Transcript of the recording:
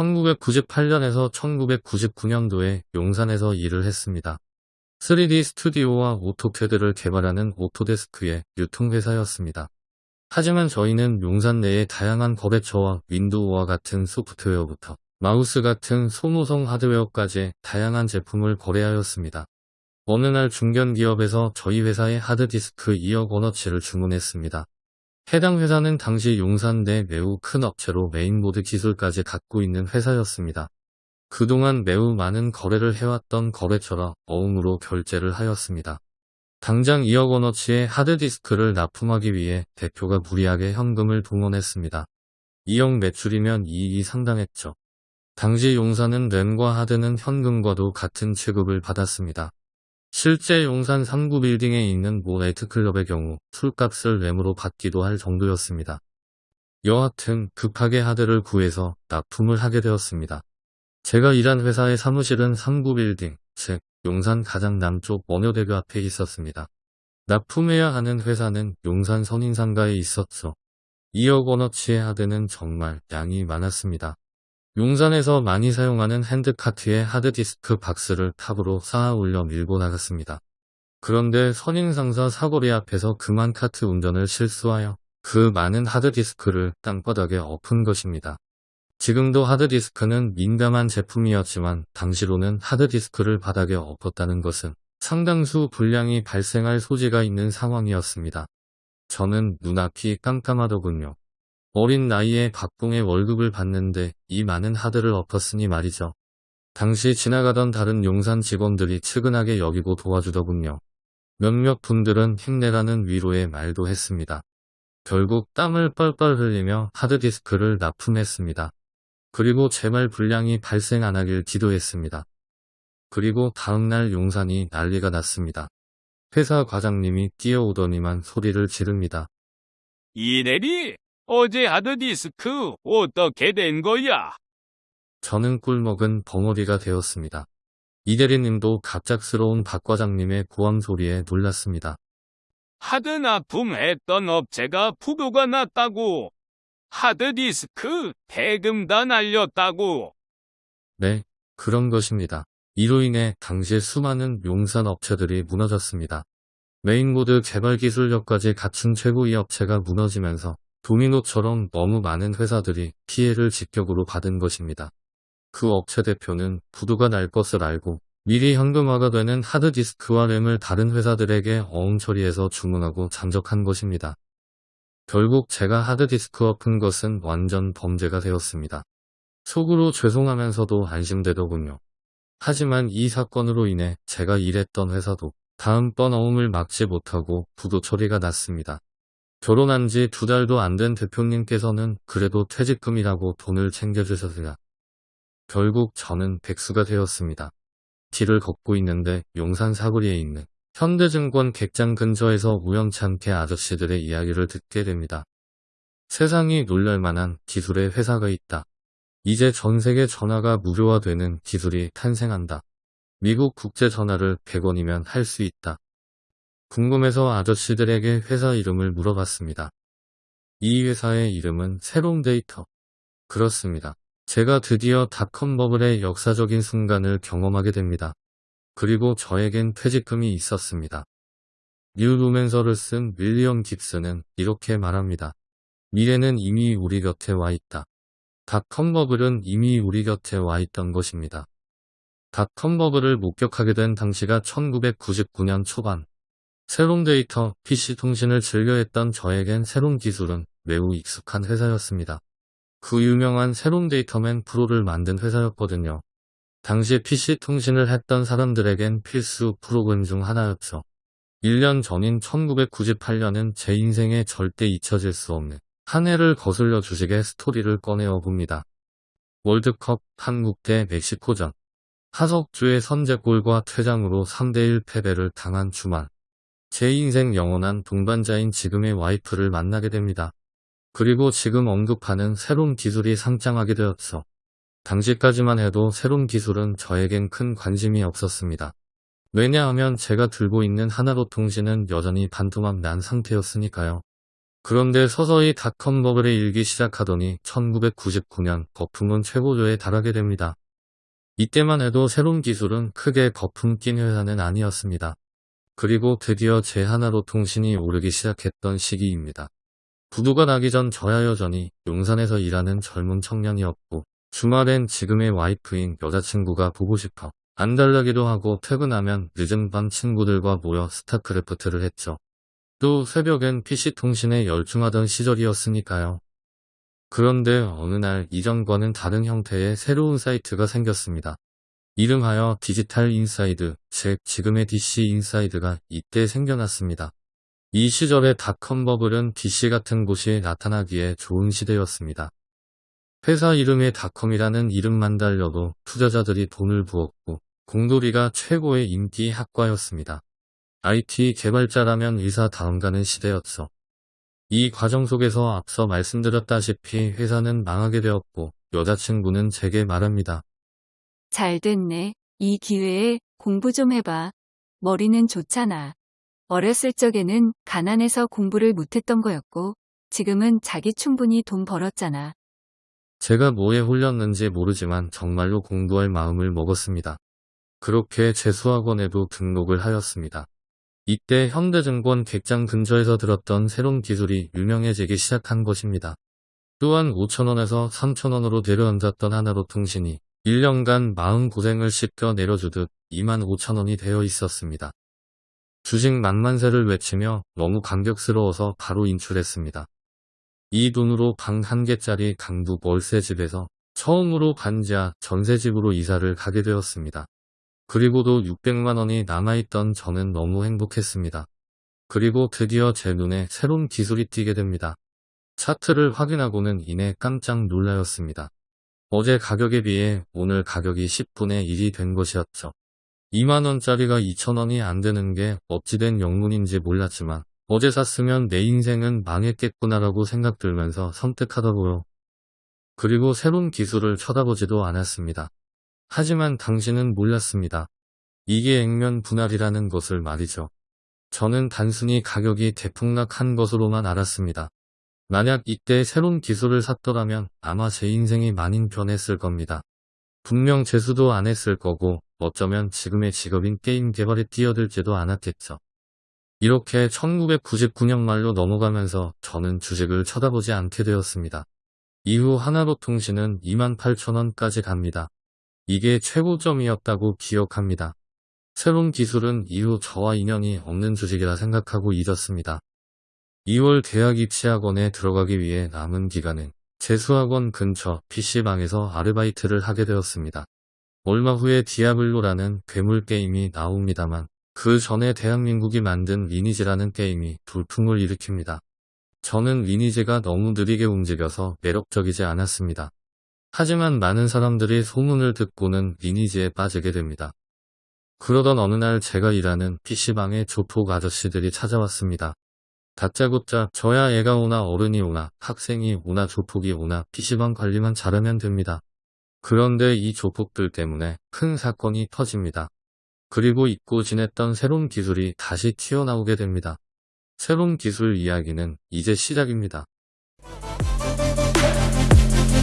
1998년에서 1999년도에 용산에서 일을 했습니다. 3D 스튜디오와 오토캐드를 개발하는 오토데스크의 유통회사였습니다. 하지만 저희는 용산 내의 다양한 거래처와 윈도우와 같은 소프트웨어부터 마우스 같은 소모성 하드웨어까지 다양한 제품을 거래하였습니다. 어느 날 중견기업에서 저희 회사의 하드디스크 2억 원어치를 주문했습니다. 해당 회사는 당시 용산 내 매우 큰 업체로 메인보드 기술까지 갖고 있는 회사였습니다. 그동안 매우 많은 거래를 해왔던 거래처라 어음으로 결제를 하였습니다. 당장 2억 원어치의 하드디스크를 납품하기 위해 대표가 무리하게 현금을 동원했습니다. 2억 매출이면 이익이 상당했죠. 당시 용산은 램과 하드는 현금과도 같은 취급을 받았습니다. 실제 용산 3구 빌딩에 있는 모 나이트클럽의 경우 술값을 램으로 받기도 할 정도였습니다. 여하튼 급하게 하드를 구해서 납품을 하게 되었습니다. 제가 일한 회사의 사무실은 3구 빌딩, 즉 용산 가장 남쪽 원효대교 앞에 있었습니다. 납품해야 하는 회사는 용산 선인상가에 있었죠. 2억 원어치의 하드는 정말 양이 많았습니다. 용산에서 많이 사용하는 핸드카트에 하드디스크 박스를 탑으로 쌓아 올려 밀고 나갔습니다. 그런데 선인상사 사거리 앞에서 그만 카트 운전을 실수하여 그 많은 하드디스크를 땅바닥에 엎은 것입니다. 지금도 하드디스크는 민감한 제품이었지만 당시로는 하드디스크를 바닥에 엎었다는 것은 상당수 불량이 발생할 소지가 있는 상황이었습니다. 저는 눈앞이 깜깜하더군요. 어린 나이에 박봉의 월급을 받는데 이 많은 하드를 엎었으니 말이죠. 당시 지나가던 다른 용산 직원들이 측은하게 여기고 도와주더군요. 몇몇 분들은 힘내라는 위로의 말도 했습니다. 결국 땀을 뻘뻘 흘리며 하드디스크를 납품했습니다. 그리고 제발 불량이 발생 안 하길 기도했습니다. 그리고 다음날 용산이 난리가 났습니다. 회사 과장님이 뛰어오더니만 소리를 지릅니다. 이내리 어제 하드디스크 어떻게 된 거야? 저는 꿀먹은 벙어리가 되었습니다. 이 대리님도 갑작스러운 박 과장님의 고함 소리에 놀랐습니다. 하드 납품했던 업체가 부도가 났다고. 하드디스크 대금 다 날렸다고. 네, 그런 것입니다. 이로 인해 당시 수많은 용산 업체들이 무너졌습니다. 메인보드 개발 기술력까지 갖춘 최고의 업체가 무너지면서 도미노처럼 너무 많은 회사들이 피해를 직격으로 받은 것입니다. 그 업체 대표는 부도가 날 것을 알고 미리 현금화가 되는 하드디스크와 램을 다른 회사들에게 어음 처리해서 주문하고 잠적한 것입니다. 결국 제가 하드디스크 엎은 것은 완전 범죄가 되었습니다. 속으로 죄송하면서도 안심되더군요. 하지만 이 사건으로 인해 제가 일했던 회사도 다음번 어음을 막지 못하고 부도 처리가 났습니다. 결혼한 지 두 달도 안 된 대표님께서는 그래도 퇴직금이라고 돈을 챙겨주셨으나 결국 저는 백수가 되었습니다. 길을 걷고 있는데 용산 사거리에 있는 현대증권 객장 근처에서 우연찮게 아저씨들의 이야기를 듣게 됩니다. 세상이 놀랄만한 기술의 회사가 있다. 이제 전 세계 전화가 무료화되는 기술이 탄생한다. 미국 국제 전화를 100원이면 할 수 있다. 궁금해서 아저씨들에게 회사 이름을 물어봤습니다. 이 회사의 이름은 새로운 데이터. 그렇습니다. 제가 드디어 닷컴 버블의 역사적인 순간을 경험하게 됩니다. 그리고 저에겐 퇴직금이 있었습니다. 뉴로맨서를 쓴 윌리엄 깁슨은 이렇게 말합니다. 미래는 이미 우리 곁에 와 있다. 닷컴 버블은 이미 우리 곁에 와 있던 것입니다. 닷컴 버블을 목격하게 된 당시가 1999년 초반. 새롬 데이터, PC 통신을 즐겨했던 저에겐 새롬기술은 매우 익숙한 회사였습니다. 그 유명한 새롬 데이터맨 프로를 만든 회사였거든요. 당시 PC 통신을 했던 사람들에겐 필수 프로그램 중 하나였죠. 1년 전인 1998년은 제 인생에 절대 잊혀질 수 없는 한 해를 거슬려 주식의 스토리를 꺼내어 봅니다. 월드컵 한국 대 멕시코전 하석주의 선제골과 퇴장으로 3대1 패배를 당한 주말 제 인생 영원한 동반자인 지금의 와이프를 만나게 됩니다. 그리고 지금 언급하는 새로운 기술이 상장하게 되었어. 당시까지만 해도 새로운 기술은 저에겐 큰 관심이 없었습니다. 왜냐하면 제가 들고 있는 하나로 통신은 여전히 반토막 난 상태였으니까요. 그런데 서서히 닷컴 버블에 일기 시작하더니 1999년 거품은 최고조에 달하게 됩니다. 이때만 해도 새로운 기술은 크게 거품 낀 회사는 아니었습니다. 그리고 드디어 제 하나로 통신이 오르기 시작했던 시기입니다. 부도가 나기 전 저야 여전히 용산에서 일하는 젊은 청년이었고 주말엔 지금의 와이프인 여자친구가 보고 싶어 안달나기도 하고 퇴근하면 늦은 밤 친구들과 모여 스타크래프트를 했죠. 또 새벽엔 PC통신에 열중하던 시절이었으니까요. 그런데 어느 날 이전과는 다른 형태의 새로운 사이트가 생겼습니다. 이름하여 디지털 인사이드, 즉 지금의 DC 인사이드가 이때 생겨났습니다. 이 시절의 닷컴 버블은 DC 같은 곳이 나타나기에 좋은 시대였습니다. 회사 이름에 닷컴이라는 이름만 달려도 투자자들이 돈을 부었고 공돌이가 최고의 인기 학과였습니다. IT 개발자라면 의사 다음 가는 시대였죠. 이 과정 속에서 앞서 말씀드렸다시피 회사는 망하게 되었고 여자친구는 제게 말합니다. 잘 됐네. 이 기회에 공부 좀 해봐. 머리는 좋잖아. 어렸을 적에는 가난해서 공부를 못했던 거였고, 지금은 자기 충분히 돈 벌었잖아. 제가 뭐에 홀렸는지 모르지만 정말로 공부할 마음을 먹었습니다. 그렇게 재수학원에도 등록을 하였습니다. 이때 현대증권 객장 근처에서 들었던 새로운 기술이 유명해지기 시작한 것입니다. 또한 5천원에서 3천원으로 내려앉았던 하나로 통신이 1년간 마음고생을 씻겨 내려주듯 2만 5천원이 되어 있었습니다. 주식 만만세를 외치며 너무 감격스러워서 바로 인출했습니다. 이 돈으로 방 한 개짜리 강북 월세집에서 처음으로 반지하 전세집으로 이사를 가게 되었습니다. 그리고도 600만원이 남아있던 저는 너무 행복했습니다. 그리고 드디어 제 눈에 새로운 기술이 띄게 됩니다. 차트를 확인하고는 이내 깜짝 놀라였습니다. 어제 가격에 비해 오늘 가격이 10분의 1이 된 것이었죠. 2만원짜리가 2천원이 안 되는 게 어찌된 영문인지 몰랐지만 어제 샀으면 내 인생은 망했겠구나라고 생각 들면서 선택하더고요. 그리고 새로운 기술을 쳐다보지도 않았습니다. 하지만 당신은 몰랐습니다. 이게 액면 분할이라는 것을 말이죠. 저는 단순히 가격이 대폭락한 것으로만 알았습니다. 만약 이때 새로운 기술을 샀더라면 아마 제 인생이 많이 변했을 겁니다. 분명 재수도 안 했을 거고 어쩌면 지금의 직업인 게임 개발에 뛰어들지도 않았겠죠. 이렇게 1999년 말로 넘어가면서 저는 주식을 쳐다보지 않게 되었습니다. 이후 하나로 통신은 28,000원까지 갑니다. 이게 최고점이었다고 기억합니다. 새롬기술은 이후 저와 인연이 없는 주식이라 생각하고 잊었습니다. 2월 대학 입시학원에 들어가기 위해 남은 기간은 재수학원 근처 PC방에서 아르바이트를 하게 되었습니다. 얼마 후에 디아블로라는 괴물 게임이 나옵니다만 그 전에 대한민국이 만든 리니지라는 게임이 돌풍을 일으킵니다. 저는 리니지가 너무 느리게 움직여서 매력적이지 않았습니다. 하지만 많은 사람들이 소문을 듣고는 리니지에 빠지게 됩니다. 그러던 어느 날 제가 일하는 PC방에 조폭 아저씨들이 찾아왔습니다. 다짜고짜 저야 애가 오나 어른이 오나 학생이 오나 조폭이 오나 PC방 관리만 잘하면 됩니다. 그런데 이 조폭들 때문에 큰 사건이 터집니다. 그리고 잊고 지냈던 새로운 기술이 다시 튀어나오게 됩니다. 새로운 기술 이야기는 이제 시작입니다.